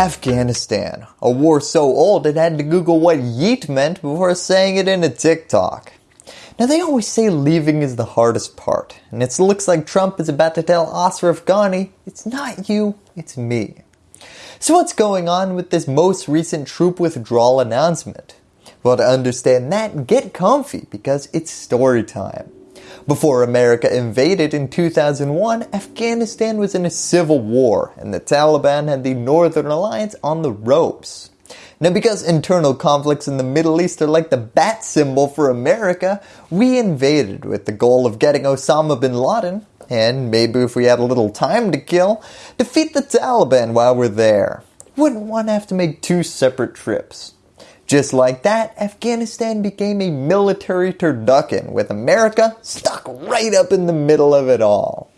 Afghanistan, a war so old it had to google what yeet meant before saying it in a TikTok. Now they always say leaving is the hardest part, and it looks like Trump is about to tell Ashraf Ghani, it's not you, it's me. So what's going on with this most recent troop withdrawal announcement? Well to understand that, get comfy because it's story time. Before America invaded in 2001, Afghanistan was in a civil war and the Taliban had the Northern Alliance on the ropes. Now because internal conflicts in the Middle East are like the bat symbol for America, we invaded with the goal of getting Osama bin Laden, and maybe if we had a little time to kill, defeat the Taliban while we're there. Wouldn't to have to make two separate trips. Just like that, Afghanistan became a military turducken with America stuck right up in the middle of it all.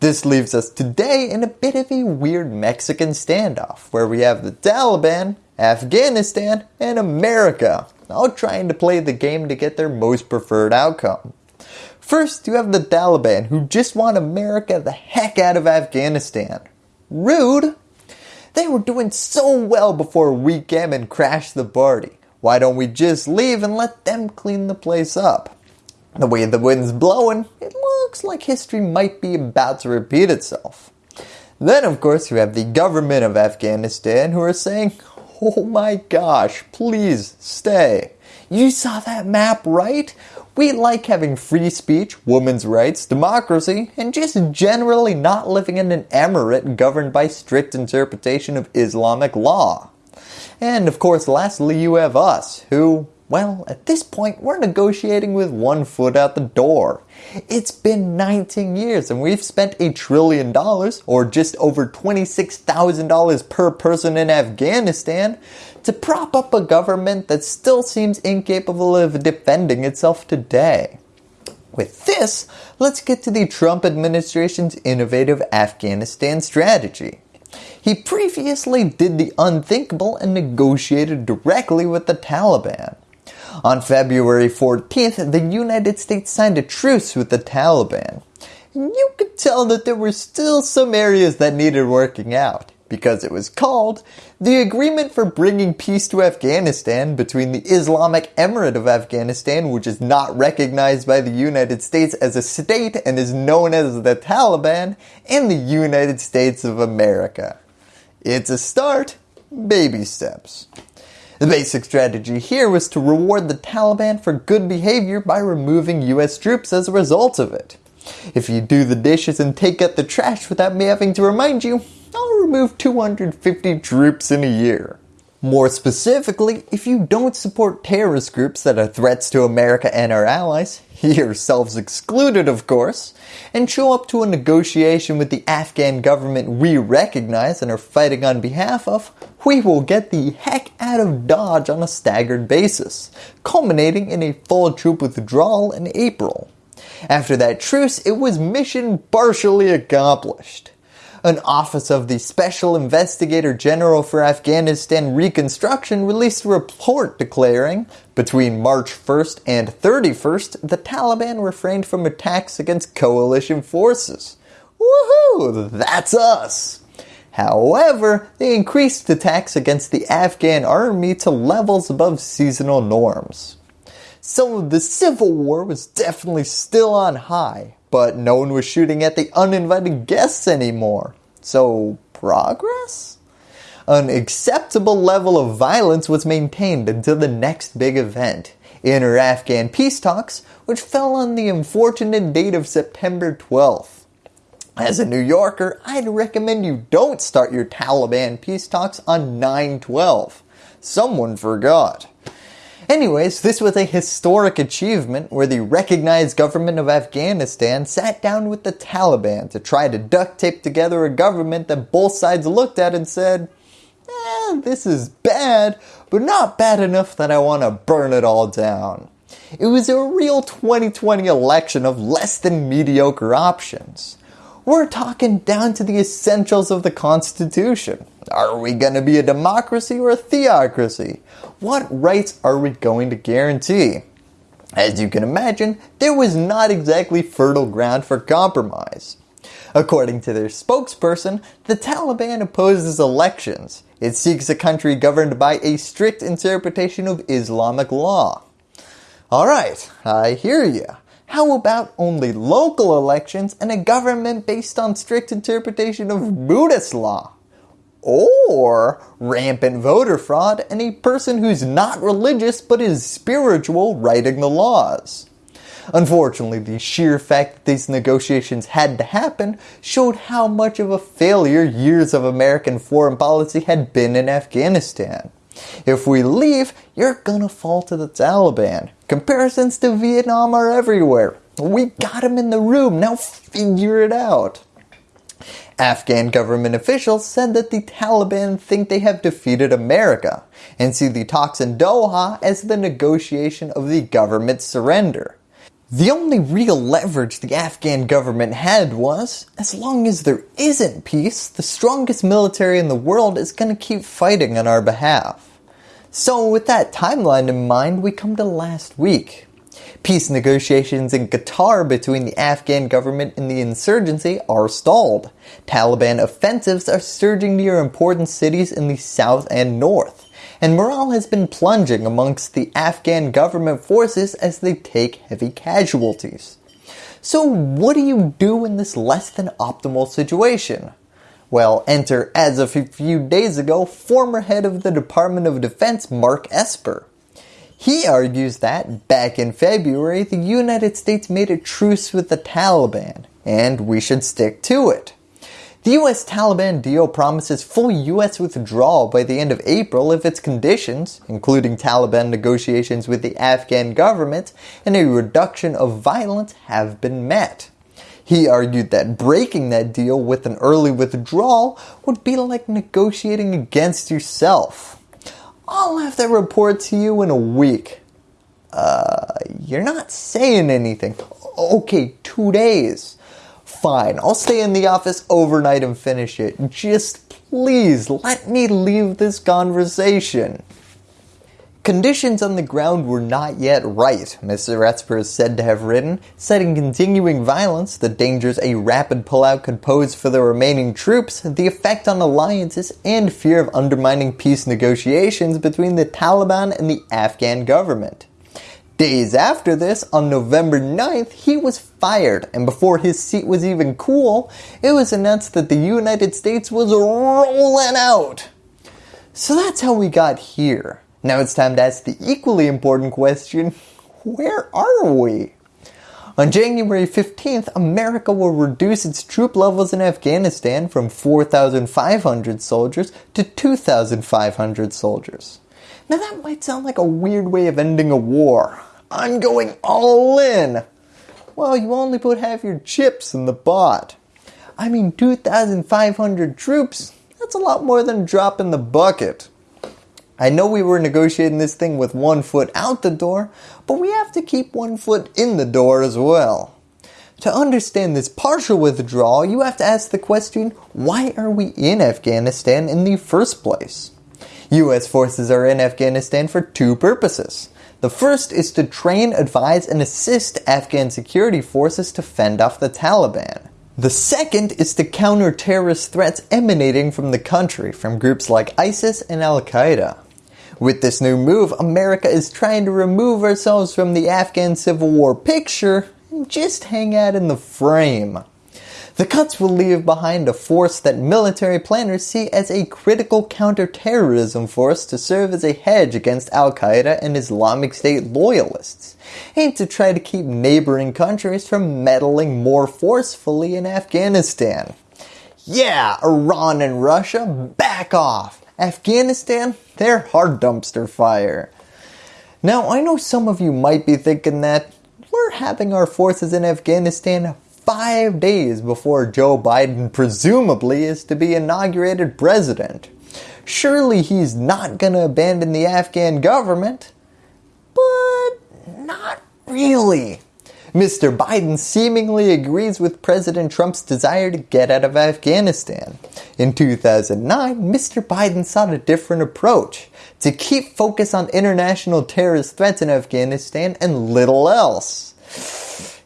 This leaves us today in a bit of a weird Mexican standoff where we have the Taliban, Afghanistan, and America all trying to play the game to get their most preferred outcome. First, you have the Taliban who just want America the heck out of Afghanistan. Rude, they were doing so well before we came and crashed the party. Why don't we just leave and let them clean the place up? The way the wind's blowing, it looks like history might be about to repeat itself. Then of course you have the government of Afghanistan who are saying, oh my gosh, please stay. You saw that map right? We like having free speech, women's rights, democracy, and just generally not living in an emirate governed by strict interpretation of Islamic law. And of course lastly you have us, who, well at this point we're negotiating with one foot out the door. It's been 19 years and we've spent a trillion dollars, or just over $26,000 per person in Afghanistan, to prop up a government that still seems incapable of defending itself today. With this, let's get to the Trump administration's innovative Afghanistan strategy. He previously did the unthinkable and negotiated directly with the Taliban. On February 14th, the United States signed a truce with the Taliban. You could tell that there were still some areas that needed working out because it was called the Agreement for Bringing Peace to Afghanistan between the Islamic Emirate of Afghanistan which is not recognized by the United States as a state and is known as the Taliban and the United States of America. It's a start, baby steps. The basic strategy here was to reward the Taliban for good behavior by removing US troops as a result of it. If you do the dishes and take out the trash without me having to remind you, I'll remove 250 troops in a year. More specifically, if you don't support terrorist groups that are threats to America and our allies, yourselves excluded of course, and show up to a negotiation with the Afghan government we recognize and are fighting on behalf of, we will get the heck out of Dodge on a staggered basis, culminating in a full troop withdrawal in April. After that truce, it was mission partially accomplished an office of the Special Investigator General for Afghanistan Reconstruction released a report declaring, between March 1st and 31st, the Taliban refrained from attacks against coalition forces. Woohoo! That's us! However, they increased attacks against the Afghan army to levels above seasonal norms. So the civil war was definitely still on high, but no one was shooting at the uninvited guests anymore. So progress? An acceptable level of violence was maintained until the next big event, inter-Afghan peace talks, which fell on the unfortunate date of September 12th. As a New Yorker, I'd recommend you don't start your Taliban peace talks on 9-12. Someone forgot. Anyways, this was a historic achievement where the recognized government of Afghanistan sat down with the Taliban to try to duct tape together a government that both sides looked at and said, eh, this is bad, but not bad enough that I want to burn it all down. It was a real 2020 election of less than mediocre options. We're talking down to the essentials of the Constitution. Are we going to be a democracy or a theocracy? What rights are we going to guarantee? As you can imagine, there was not exactly fertile ground for compromise. According to their spokesperson, the Taliban opposes elections. It seeks a country governed by a strict interpretation of Islamic law. Alright, I hear you. How about only local elections and a government based on strict interpretation of Buddhist law? Or rampant voter fraud and a person who's not religious but is spiritual writing the laws. Unfortunately, the sheer fact that these negotiations had to happen showed how much of a failure years of American foreign policy had been in Afghanistan. If we leave, you're gonna fall to the Taliban. Comparisons to Vietnam are everywhere. We got him in the room, now figure it out. Afghan government officials said that the Taliban think they have defeated America and see the talks in Doha as the negotiation of the government surrender. The only real leverage the Afghan government had was, as long as there isn't peace, the strongest military in the world is going to keep fighting on our behalf. So with that timeline in mind, we come to last week. Peace negotiations in Qatar between the Afghan government and the insurgency are stalled. Taliban offensives are surging near important cities in the south and north and morale has been plunging amongst the Afghan government forces as they take heavy casualties. So what do you do in this less than optimal situation? Well, enter as of a few days ago former head of the Department of Defense Mark Esper. He argues that back in February the United States made a truce with the Taliban and we should stick to it. The US Taliban deal promises full US withdrawal by the end of April if its conditions, including Taliban negotiations with the Afghan government and a reduction of violence have been met. He argued that breaking that deal with an early withdrawal would be like negotiating against yourself. I'll have that report to you in a week. Uh, you're not saying anything. Okay, two days. Fine, I'll stay in the office overnight and finish it. Just please let me leave this conversation. Conditions on the ground were not yet right, Mr. Esper is said to have written, citing continuing violence, the dangers a rapid pullout could pose for the remaining troops, the effect on alliances, and fear of undermining peace negotiations between the Taliban and the Afghan government. Days after this, on November 9th, he was fired and before his seat was even cool, it was announced that the United States was rolling out. So that's how we got here. Now it's time to ask the equally important question, where are we? On January 15th, America will reduce its troop levels in Afghanistan from 4,500 soldiers to 2,500 soldiers. Now that might sound like a weird way of ending a war, I'm going all in. Well, you only put half your chips in the pot. I mean 2,500 troops, that's a lot more than a drop in the bucket. I know we were negotiating this thing with one foot out the door, but we have to keep one foot in the door as well. To understand this partial withdrawal, you have to ask the question, why are we in Afghanistan in the first place? US forces are in Afghanistan for two purposes. The first is to train, advise, and assist Afghan security forces to fend off the Taliban. The second is to counter terrorist threats emanating from the country from groups like ISIS and Al-Qaeda. With this new move, America is trying to remove ourselves from the Afghan civil war picture and just hang out in the frame. The cuts will leave behind a force that military planners see as a critical counterterrorism force to serve as a hedge against Al-Qaeda and Islamic State loyalists, and to try to keep neighboring countries from meddling more forcefully in Afghanistan. Yeah, Iran and Russia, back off. Afghanistan, they're hard dumpster fire. Now I know some of you might be thinking that we're having our forces in Afghanistan five days before Joe Biden presumably is to be inaugurated president. Surely he's not going to abandon the Afghan government, but not really. Mr. Biden seemingly agrees with President Trump's desire to get out of Afghanistan. In 2009, Mr. Biden sought a different approach, to keep focus on international terrorist threats in Afghanistan and little else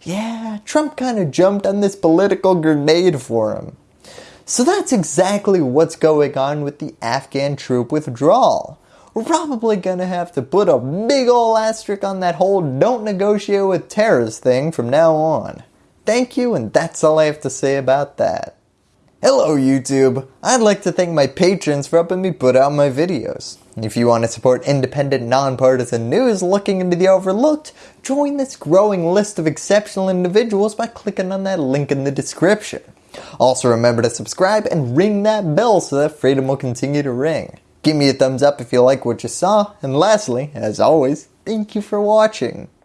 yeah, Trump kind of jumped on this political grenade for him. So that's exactly what's going on with the Afghan troop withdrawal. We're probably going to have to put a big ol' asterisk on that whole don't negotiate with terrorists thing from now on. Thank you and that's all I have to say about that. Hello YouTube! I'd like to thank my patrons for helping me put out my videos. If you want to support independent, nonpartisan news looking into the overlooked, join this growing list of exceptional individuals by clicking on that link in the description. Also remember to subscribe and ring that bell so that freedom will continue to ring. Give me a thumbs up if you like what you saw, and lastly, as always, thank you for watching.